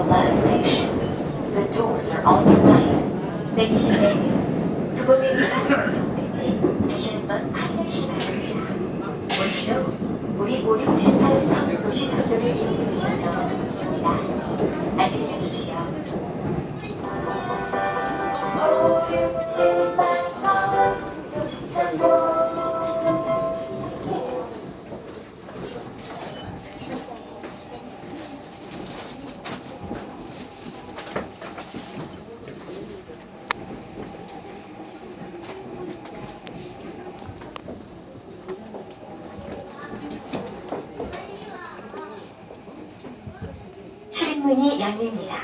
last station. The doors are on the right. 내리실 때 두번의 위반을 이용했지 다시 한번 확인하시기 바랍니다. 오늘도 우리 5678 서울 도시철도를 이용해 주셔서 고맙습니다. 안녕히 가십시오. 5678 서울 도시철도 출입문이 열립니다.